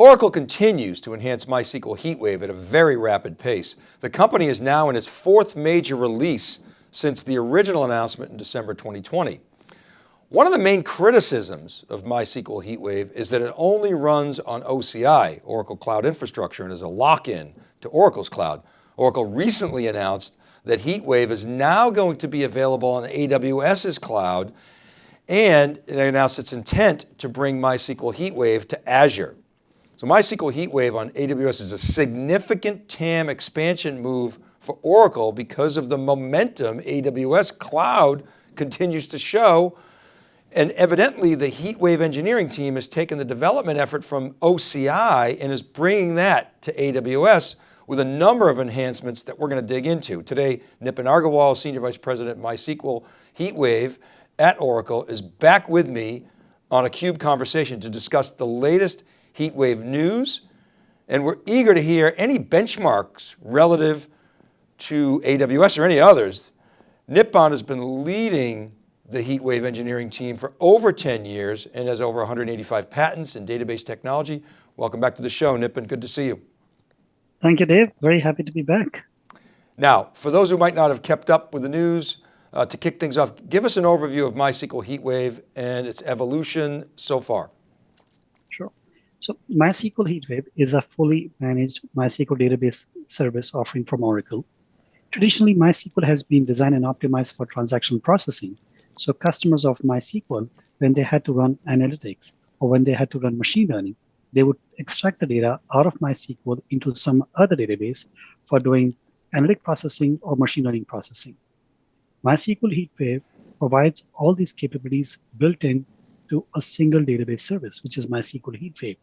Oracle continues to enhance MySQL HeatWave at a very rapid pace. The company is now in its fourth major release since the original announcement in December 2020. One of the main criticisms of MySQL HeatWave is that it only runs on OCI, Oracle Cloud Infrastructure, and is a lock-in to Oracle's cloud. Oracle recently announced that HeatWave is now going to be available on AWS's cloud and it announced its intent to bring MySQL HeatWave to Azure. So MySQL HeatWave on AWS is a significant TAM expansion move for Oracle because of the momentum AWS cloud continues to show. And evidently the HeatWave engineering team has taken the development effort from OCI and is bringing that to AWS with a number of enhancements that we're going to dig into. Today, Nipun Agarwal, Senior Vice President MySQL HeatWave at Oracle is back with me on a CUBE conversation to discuss the latest HeatWave news. And we're eager to hear any benchmarks relative to AWS or any others. Nipun has been leading the HeatWave engineering team for over 10 years and has over 185 patents in database technology. Welcome back to the show, Nipun. good to see you. Thank you, Dave. Very happy to be back. Now, for those who might not have kept up with the news, uh, to kick things off, give us an overview of MySQL HeatWave and its evolution so far. So MySQL HeatWave is a fully managed MySQL database service offering from Oracle. Traditionally, MySQL has been designed and optimized for transaction processing. So customers of MySQL, when they had to run analytics or when they had to run machine learning, they would extract the data out of MySQL into some other database for doing analytic processing or machine learning processing. MySQL HeatWave provides all these capabilities built in to a single database service, which is MySQL HeatWave.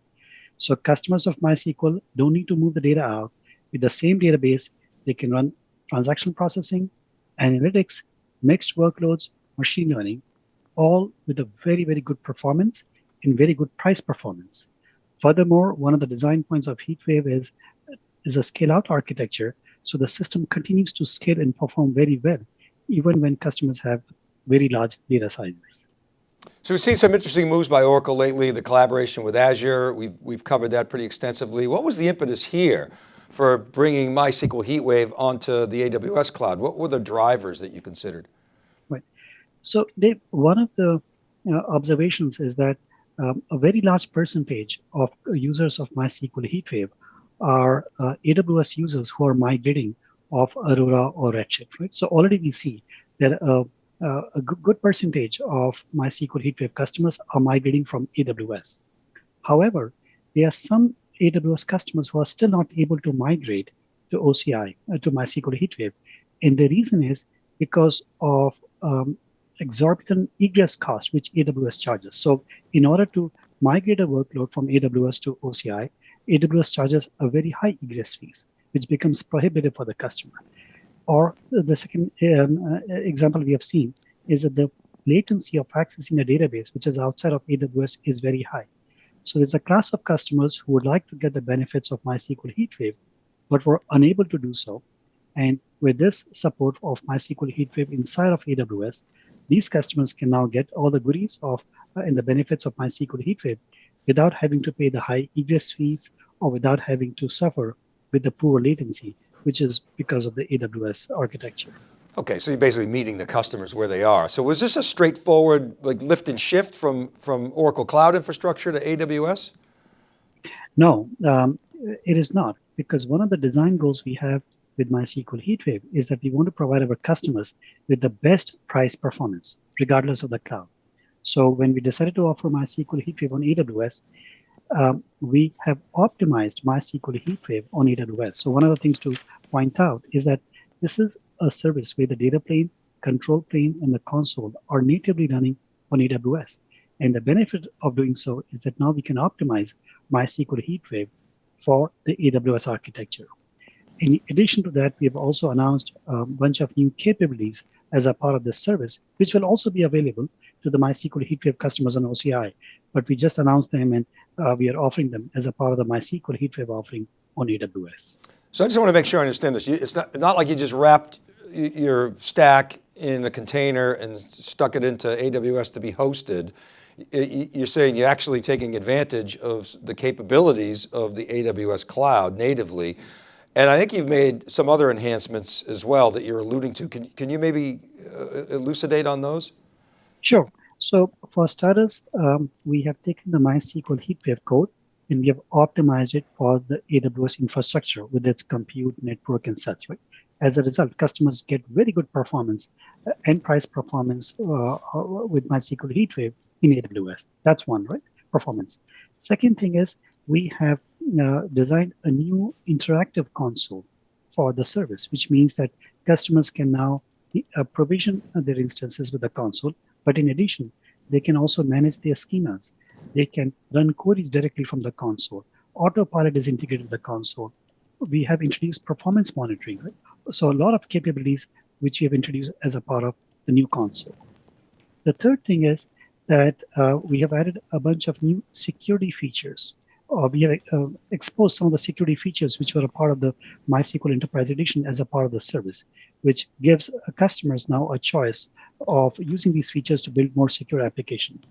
So customers of MySQL don't need to move the data out. With the same database, they can run transaction processing, analytics, mixed workloads, machine learning, all with a very, very good performance and very good price performance. Furthermore, one of the design points of HeatWave is, is a scale-out architecture, so the system continues to scale and perform very well even when customers have very large data sizes. So we've seen some interesting moves by Oracle lately, the collaboration with Azure, we've, we've covered that pretty extensively. What was the impetus here for bringing MySQL HeatWave onto the AWS cloud? What were the drivers that you considered? Right. So Dave, one of the uh, observations is that um, a very large percentage of users of MySQL HeatWave are uh, AWS users who are migrating of Aurora or Redshift, right? So already we see that uh, uh, a good percentage of MySQL HeatWave customers are migrating from AWS. However, there are some AWS customers who are still not able to migrate to OCI, uh, to MySQL HeatWave. And the reason is because of um, exorbitant egress cost, which AWS charges. So in order to migrate a workload from AWS to OCI, AWS charges a very high egress fees which becomes prohibitive for the customer. Or the second um, uh, example we have seen is that the latency of accessing a database, which is outside of AWS, is very high. So there's a class of customers who would like to get the benefits of MySQL HeatWave, but were unable to do so. And with this support of MySQL HeatWave inside of AWS, these customers can now get all the goodies of uh, and the benefits of MySQL HeatWave without having to pay the high egress fees or without having to suffer with the poor latency, which is because of the AWS architecture. Okay, so you're basically meeting the customers where they are. So was this a straightforward like lift and shift from, from Oracle Cloud Infrastructure to AWS? No, um, it is not, because one of the design goals we have with MySQL HeatWave is that we want to provide our customers with the best price performance, regardless of the cloud. So when we decided to offer MySQL HeatWave on AWS, um, we have optimized MySQL HeatWave on AWS. So one of the things to point out is that this is a service where the data plane, control plane, and the console are natively running on AWS. And the benefit of doing so is that now we can optimize MySQL HeatWave for the AWS architecture. In addition to that, we have also announced a bunch of new capabilities as a part of this service, which will also be available to the MySQL HeatWave customers on OCI. But we just announced them and uh, we are offering them as a part of the MySQL HeatWave offering on AWS. So I just want to make sure I understand this. It's not, not like you just wrapped your stack in a container and stuck it into AWS to be hosted, you're saying you're actually taking advantage of the capabilities of the AWS cloud natively. And I think you've made some other enhancements as well that you're alluding to. Can, can you maybe uh, elucidate on those? Sure. So for starters, um, we have taken the MySQL HeatWave code and we have optimized it for the AWS infrastructure with its compute network and such. Right? As a result, customers get very good performance, uh, enterprise performance uh, uh with MySQL HeatWave in AWS. That's one, right? Performance. Second thing is we have uh, designed a new interactive console for the service, which means that customers can now uh, provision their instances with the console. But in addition, they can also manage their schemas. They can run queries directly from the console. Autopilot is integrated with the console. We have introduced performance monitoring. Right? So a lot of capabilities which we have introduced as a part of the new console. The third thing is that uh, we have added a bunch of new security features. Uh, we have uh, exposed some of the security features which were a part of the MySQL Enterprise Edition as a part of the service, which gives customers now a choice of using these features to build more secure applications.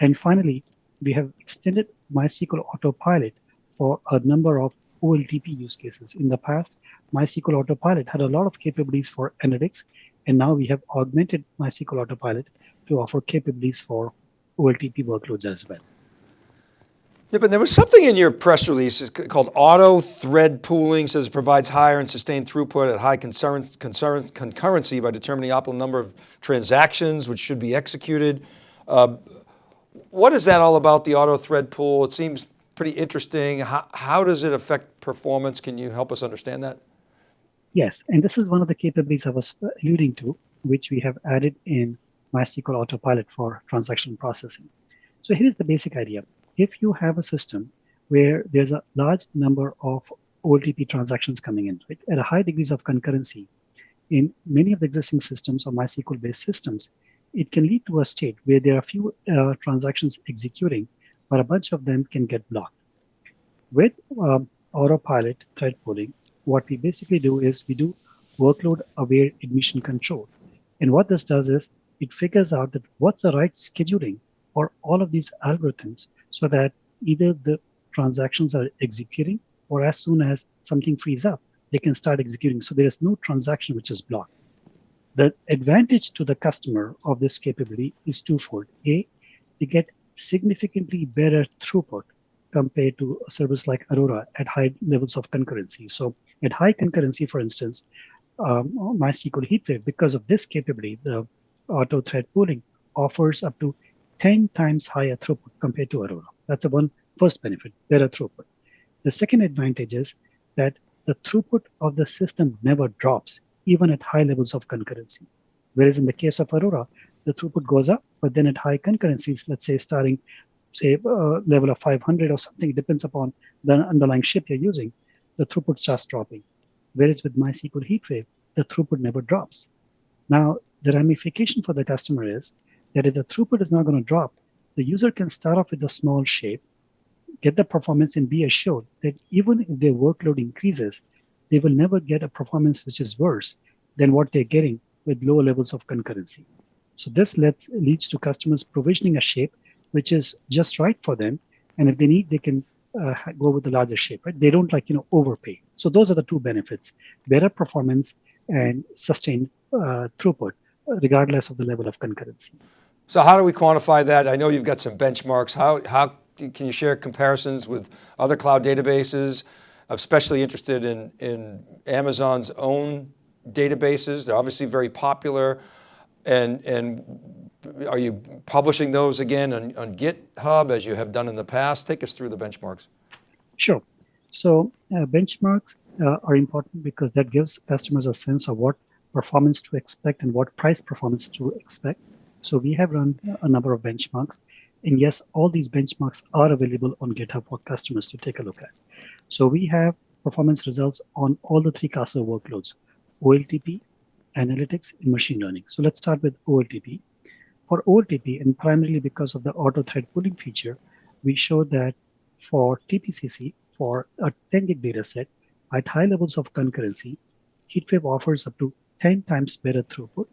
And finally, we have extended MySQL Autopilot for a number of OLTP use cases. In the past, MySQL Autopilot had a lot of capabilities for analytics, and now we have augmented MySQL Autopilot to offer capabilities for OLTP workloads as well. Yeah, but there was something in your press release called auto thread pooling, says it provides higher and sustained throughput at high concurrency by determining the optimal number of transactions which should be executed. Uh, what is that all about, the auto thread pool? It seems pretty interesting. How, how does it affect performance? Can you help us understand that? Yes, and this is one of the capabilities I was alluding to, which we have added in MySQL Autopilot for transaction processing. So here is the basic idea. If you have a system where there's a large number of OLTP transactions coming in, right, at a high degrees of concurrency, in many of the existing systems or MySQL-based systems, it can lead to a state where there are few uh, transactions executing, but a bunch of them can get blocked. With um, autopilot thread pooling, what we basically do is we do workload aware admission control. And what this does is it figures out that what's the right scheduling for all of these algorithms so that either the transactions are executing or as soon as something frees up, they can start executing. So there is no transaction which is blocked. The advantage to the customer of this capability is twofold. A, they get significantly better throughput compared to a service like Aurora at high levels of concurrency. So at high concurrency, for instance, um, MySQL HeatWave, because of this capability, the auto thread pooling offers up to 10 times higher throughput compared to Aurora. That's the one first benefit, better throughput. The second advantage is that the throughput of the system never drops, even at high levels of concurrency. Whereas in the case of Aurora, the throughput goes up, but then at high concurrencies, let's say starting, say, uh, level of 500 or something, depends upon the underlying ship you're using, the throughput starts dropping. Whereas with MySQL HeatWave, the throughput never drops. Now, the ramification for the customer is that if the throughput is not going to drop, the user can start off with a small shape, get the performance, and be assured that even if their workload increases, they will never get a performance which is worse than what they're getting with lower levels of concurrency. So this lets, leads to customers provisioning a shape which is just right for them. And if they need, they can uh, go with the larger shape, right? They don't like, you know, overpay. So those are the two benefits, better performance and sustained uh, throughput, regardless of the level of concurrency. So how do we quantify that? I know you've got some benchmarks. How, how can you share comparisons with other cloud databases? I'm especially interested in, in Amazon's own databases. They're obviously very popular. And, and are you publishing those again on, on GitHub as you have done in the past? Take us through the benchmarks. Sure. So uh, benchmarks uh, are important because that gives customers a sense of what performance to expect and what price performance to expect. So we have run a number of benchmarks. And yes, all these benchmarks are available on GitHub for customers to take a look at. So we have performance results on all the three classes of workloads, OLTP, analytics, and machine learning. So let's start with OLTP. For OLTP, and primarily because of the auto thread pooling feature, we show that for TPCC, for a 10 gig data set, at high levels of concurrency, HeatWave offers up to 10 times better throughput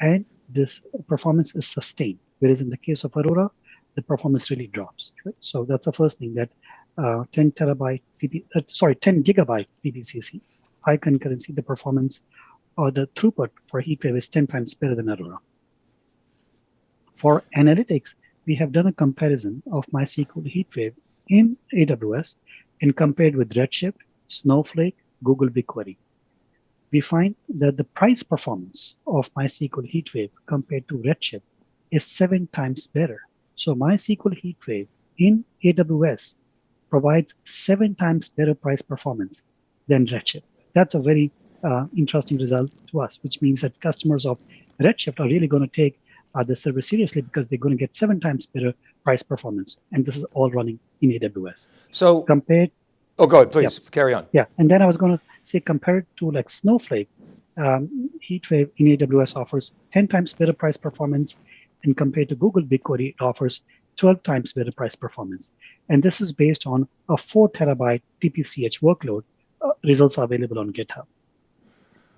and this performance is sustained. Whereas in the case of Aurora, the performance really drops. Right? So that's the first thing that uh, 10 terabyte, uh, sorry, 10 gigabyte TPCC, high concurrency, the performance or the throughput for HeatWave is 10 times better than Aurora. For analytics, we have done a comparison of MySQL HeatWave in AWS and compared with Redshift, Snowflake, Google BigQuery. We find that the price performance of MySQL HeatWave compared to Redshift is seven times better. So MySQL HeatWave in AWS provides seven times better price performance than Redshift. That's a very uh, interesting result to us, which means that customers of Redshift are really going to take uh, the service seriously because they're going to get seven times better price performance. And this is all running in AWS. So compared. Oh, go ahead, please yeah. carry on. Yeah, and then I was going to say compared to like Snowflake, um, HeatWave in AWS offers 10 times better price performance, and compared to Google BigQuery, it offers 12 times better price performance. And this is based on a four terabyte TPCH workload. Uh, results are available on GitHub.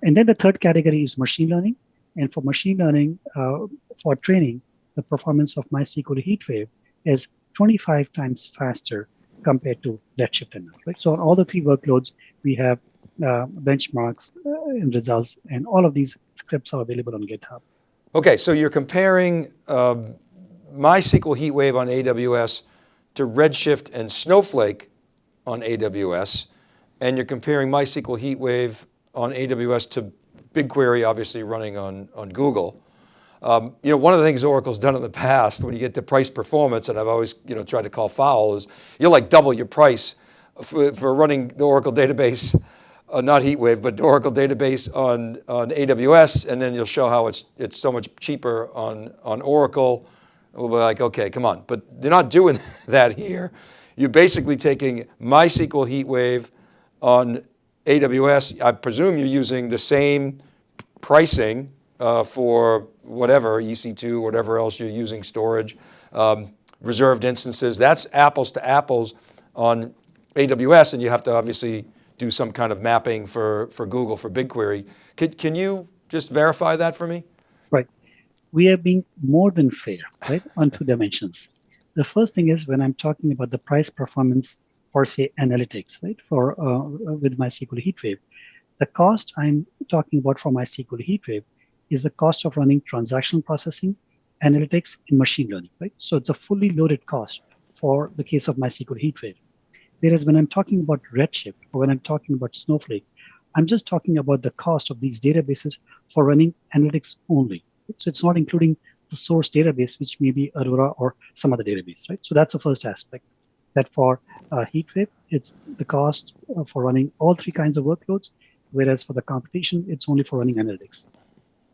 And then the third category is machine learning. And for machine learning, uh, for training, the performance of MySQL HeatWave is 25 times faster compared to Redshift ML. Right? So on all the three workloads, we have uh, benchmarks uh, and results, and all of these scripts are available on GitHub. Okay, so you're comparing um, MySQL HeatWave on AWS to Redshift and Snowflake on AWS, and you're comparing MySQL HeatWave on AWS to BigQuery, obviously running on, on Google. Um, you know, one of the things Oracle's done in the past when you get to price performance, and I've always you know tried to call foul, is you'll like double your price for, for running the Oracle database, uh, not HeatWave, but Oracle database on, on AWS, and then you'll show how it's, it's so much cheaper on, on Oracle. We'll be like, okay, come on. But they're not doing that here. You're basically taking MySQL HeatWave on AWS. I presume you're using the same pricing uh, for whatever, EC2, whatever else you're using storage, um, reserved instances. That's apples to apples on AWS and you have to obviously do some kind of mapping for, for Google, for BigQuery. Can, can you just verify that for me? Right. We are being more than fair, right, on two dimensions. The first thing is when I'm talking about the price performance for say analytics, right, for uh, with MySQL HeatWave, the cost I'm talking about for MySQL HeatWave is the cost of running transactional processing, analytics, and machine learning, right? So it's a fully loaded cost for the case of MySQL HeatWave. Whereas when I'm talking about Redshift or when I'm talking about Snowflake, I'm just talking about the cost of these databases for running analytics only. So it's not including the source database, which may be Aurora or some other database, right? So that's the first aspect. That for uh, HeatWave, it's the cost uh, for running all three kinds of workloads, whereas for the computation, it's only for running analytics.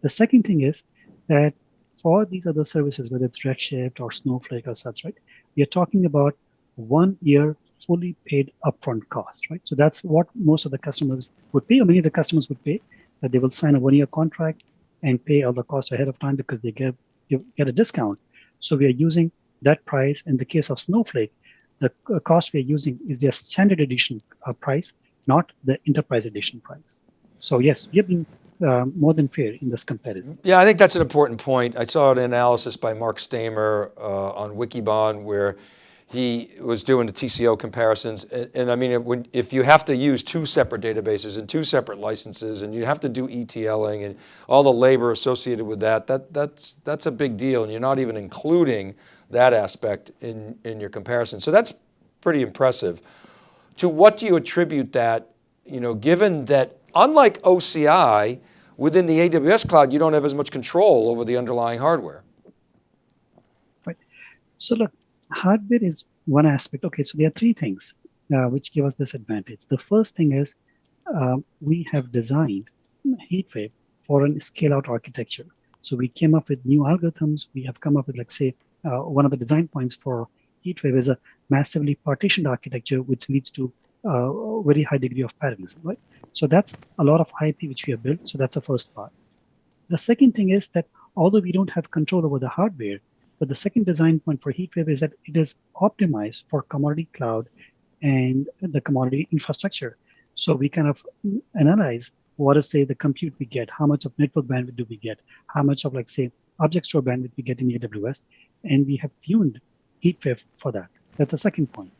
The second thing is that for these other services, whether it's Redshift or Snowflake or such, right, we are talking about one year fully paid upfront cost, right? So that's what most of the customers would pay, or many of the customers would pay, that they will sign a one-year contract and pay all the costs ahead of time because they get you get a discount. So we are using that price. In the case of Snowflake, the cost we are using is their standard edition uh, price, not the enterprise edition price. So yes, we have been uh, more than fair in this comparison. Yeah, I think that's an important point. I saw an analysis by Marc Staimer uh, on Wikibon where he was doing the TCO comparisons. And, and I mean, when, if you have to use two separate databases and two separate licenses and you have to do ETLing and all the labor associated with that, that that's, that's a big deal. And you're not even including that aspect in, in your comparison. So that's pretty impressive. To what do you attribute that, you know, given that unlike OCI, within the AWS cloud, you don't have as much control over the underlying hardware. Right. So look, hardware is one aspect. Okay, so there are three things uh, which give us this advantage. The first thing is uh, we have designed HeatWave for a scale-out architecture. So we came up with new algorithms. We have come up with, like, say, uh, one of the design points for HeatWave is a massively partitioned architecture, which leads to a very high degree of parallelism, right? So that's a lot of IP which we have built. So that's the first part. The second thing is that although we don't have control over the hardware, but the second design point for HeatWave is that it is optimized for commodity cloud and the commodity infrastructure. So we kind of analyze what is say the compute we get, how much of network bandwidth do we get, how much of like say object store bandwidth we get in AWS, and we have tuned HeatWave for that. That's the second point.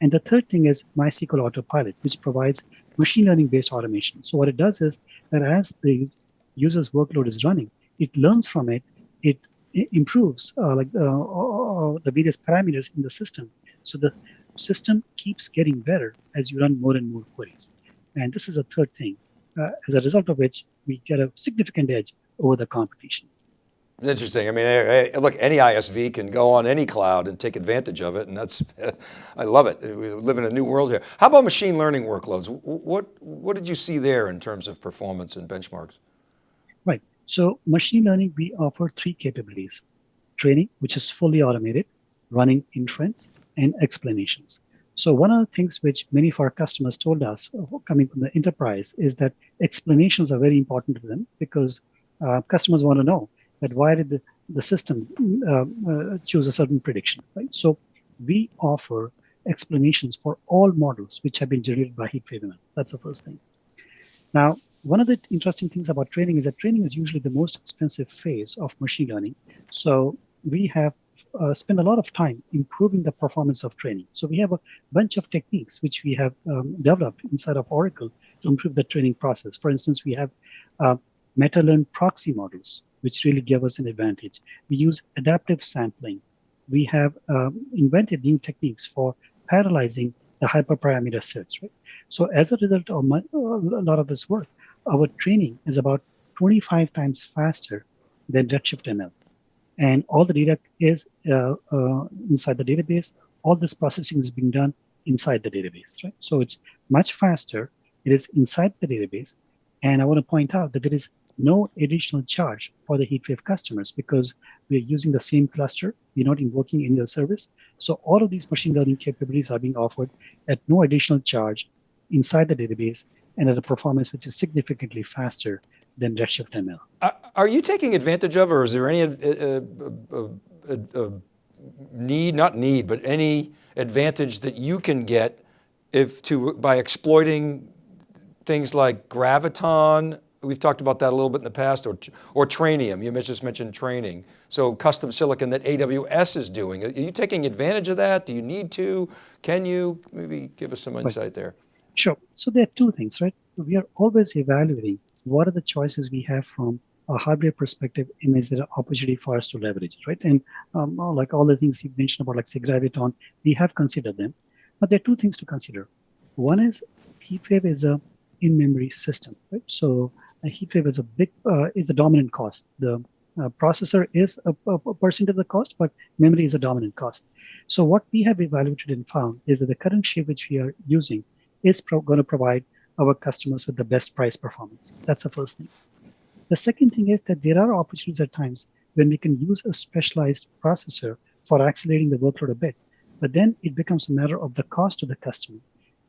And the third thing is MySQL Autopilot, which provides machine learning based automation. So what it does is that as the user's workload is running, it learns from it, it, it improves uh, like uh, uh, the various parameters in the system. So the system keeps getting better as you run more and more queries. And this is a third thing, uh, as a result of which we get a significant edge over the competition. Interesting. I mean, look, any ISV can go on any cloud and take advantage of it. And that's, I love it. We live in a new world here. How about machine learning workloads? What, what did you see there in terms of performance and benchmarks? Right. So machine learning, we offer three capabilities. Training, which is fully automated, running inference, and explanations. So one of the things which many of our customers told us uh, coming from the enterprise is that explanations are very important to them because uh, customers want to know that why did the, the system uh, uh, choose a certain prediction, right? So we offer explanations for all models which have been generated by HeatWave That's the first thing. Now, one of the interesting things about training is that training is usually the most expensive phase of machine learning. So we have uh, spent a lot of time improving the performance of training. So we have a bunch of techniques which we have um, developed inside of Oracle to improve the training process. For instance, we have uh, meta-learn proxy models which really give us an advantage. We use adaptive sampling. We have um, invented new techniques for parallelizing the hyperparameter search. Right? So as a result of my, a lot of this work, our training is about 25 times faster than Redshift ML. And all the data is uh, uh, inside the database. All this processing is being done inside the database, right? So it's much faster. It is inside the database. And I want to point out that there is no additional charge for the HeatWave customers because we're using the same cluster. We're not invoking any other service. So all of these machine learning capabilities are being offered at no additional charge inside the database and at a performance which is significantly faster than Redshift ML. Are you taking advantage of, or is there any uh, uh, uh, need, not need, but any advantage that you can get if to by exploiting things like Graviton We've talked about that a little bit in the past, or, or Trainium, you just mentioned training. So custom silicon that AWS is doing. Are you taking advantage of that? Do you need to? Can you? Maybe give us some insight there. Sure, so there are two things, right? We are always evaluating what are the choices we have from a hardware perspective and is there an opportunity for us to leverage it, right? And um, like all the things you mentioned about like say Graviton, we have considered them. But there are two things to consider. One is HeatWave is a in-memory system, right? So HeatWave is a big uh, is the dominant cost. The uh, processor is a, a, percent of the cost, but memory is a dominant cost. So what we have evaluated and found is that the current shape which we are using is going to provide our customers with the best price performance. That's the first thing. The second thing is that there are opportunities at times when we can use a specialized processor for accelerating the workload a bit, but then it becomes a matter of the cost to the customer.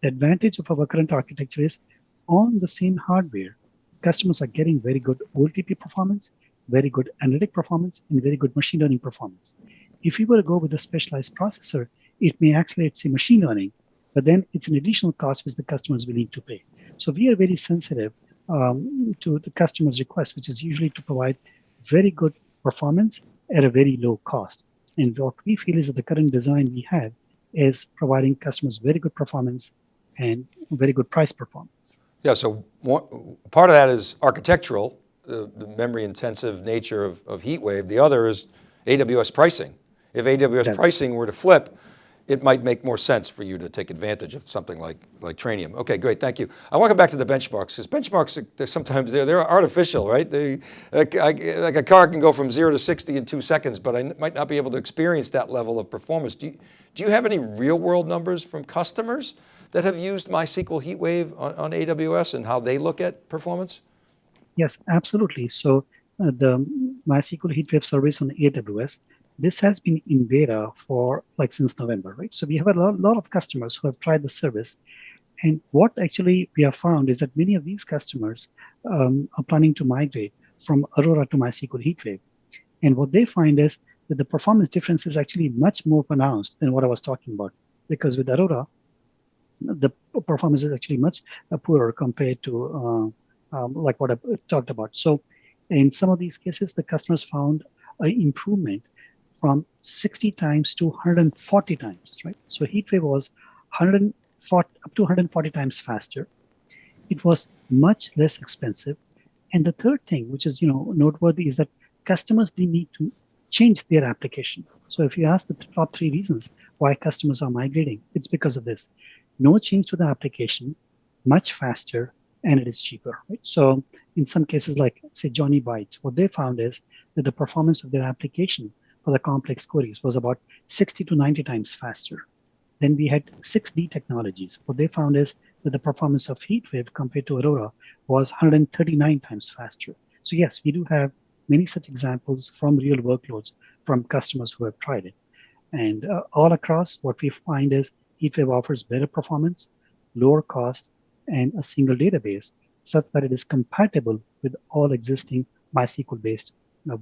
The advantage of our current architecture is on the same hardware, customers are getting very good OLTP performance, very good analytic performance, and very good machine learning performance. If you were to go with a specialized processor, it may accelerate, say, machine learning, but then it's an additional cost which the customer is willing to pay. So we are very sensitive um, to the customer's request, which is usually to provide very good performance at a very low cost. And what we feel is that the current design we have is providing customers very good performance and very good price performance. Yeah, so one, part of that is architectural, the, the memory intensive nature of, of HeatWave. The other is AWS pricing. If AWS pricing were to flip, it might make more sense for you to take advantage of something like, like Trainium. Okay, great, thank you. I want to go back to the benchmarks, because benchmarks, they're sometimes they're, they're artificial, right? They, like, I, like a car can go from zero to 60 in two seconds, but I might not be able to experience that level of performance. Do you, do you have any real world numbers from customers that have used MySQL HeatWave on, on AWS and how they look at performance? Yes, absolutely. So uh, the MySQL HeatWave service on AWS, this has been in beta for like since November, right? So we have a lot, lot of customers who have tried the service. And what actually we have found is that many of these customers um, are planning to migrate from Aurora to MySQL HeatWave. And what they find is that the performance difference is actually much more pronounced than what I was talking about. Because with Aurora, the performance is actually much uh, poorer compared to uh, um, like what I talked about. So in some of these cases, the customers found an improvement from 60 times to 140 times, right? So HeatWave was 140, up to 140 times faster. It was much less expensive. And the third thing, which is you know noteworthy, is that customers didn't need to change their application. So if you ask the top three reasons why customers are migrating, it's because of this. No change to the application, much faster, and it is cheaper. Right? So in some cases, like say Johnny Bytes, what they found is that the performance of their application for the complex queries was about 60 to 90 times faster. Then we had 6D technologies. What they found is that the performance of HeatWave compared to Aurora was 139 times faster. So yes, we do have many such examples from real workloads from customers who have tried it. And uh, all across, what we find is HeatWave offers better performance, lower cost, and a single database such that it is compatible with all existing MySQL-based uh,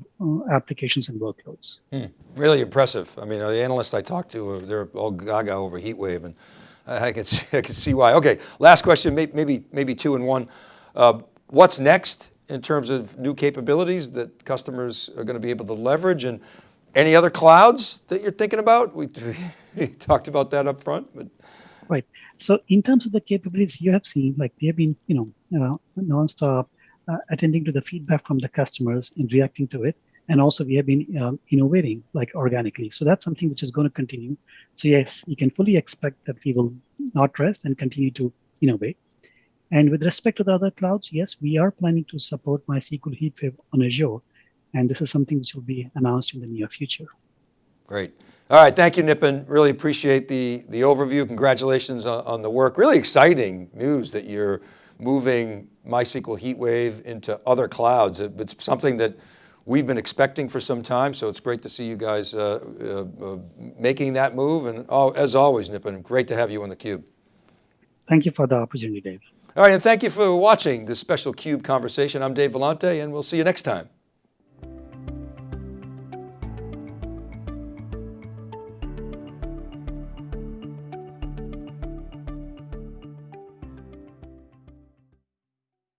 applications and workloads. Hmm. Really impressive. I mean, the analysts I talked to, uh, they're all gaga over HeatWave and I can see, I can see why. Okay, last question, maybe, maybe two in one. Uh, what's next in terms of new capabilities that customers are going to be able to leverage and any other clouds that you're thinking about? We, we talked about that up front. But. Right. So in terms of the capabilities you have seen, like we have been, you know, you know nonstop uh, attending to the feedback from the customers and reacting to it. And also we have been um, innovating like organically. So that's something which is going to continue. So yes, you can fully expect that we will not rest and continue to innovate. And with respect to the other clouds, yes, we are planning to support MySQL HeatWave on Azure. And this is something which will be announced in the near future. Great. All right, thank you, Nipun. Really appreciate the, the overview. Congratulations on, on the work. Really exciting news that you're moving MySQL HeatWave into other clouds. It's something that we've been expecting for some time, so it's great to see you guys uh, uh, uh, making that move. And oh, as always, Nipun, great to have you on theCUBE. Thank you for the opportunity, Dave. All right, and thank you for watching this special CUBE conversation. I'm Dave Vellante, and we'll see you next time.